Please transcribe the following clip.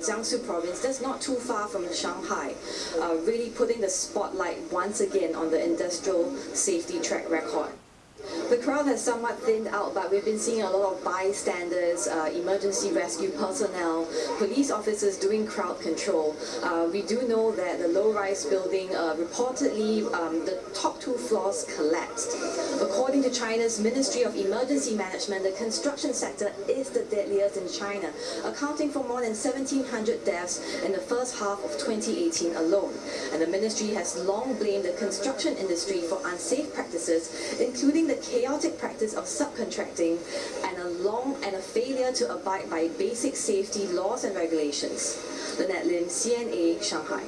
Jiangsu province, that's not too far from Shanghai, uh, really putting the spotlight once again on the industrial safety track record. The crowd has somewhat thinned out, but we've been seeing a lot of bystanders, uh, emergency rescue personnel, police officers doing crowd control. Uh, we do know that the low-rise building uh, reportedly um, the top two floors collapsed. According to China's Ministry of Emergency Management, the construction sector is the deadliest in China, accounting for more than 1,700 deaths in the first half of 2018 alone. And the ministry has long blamed the construction industry for unsafe practices, including the chaotic practice of subcontracting and a long and a failure to abide by basic safety laws and regulations. Lynette Lim, CNA, Shanghai.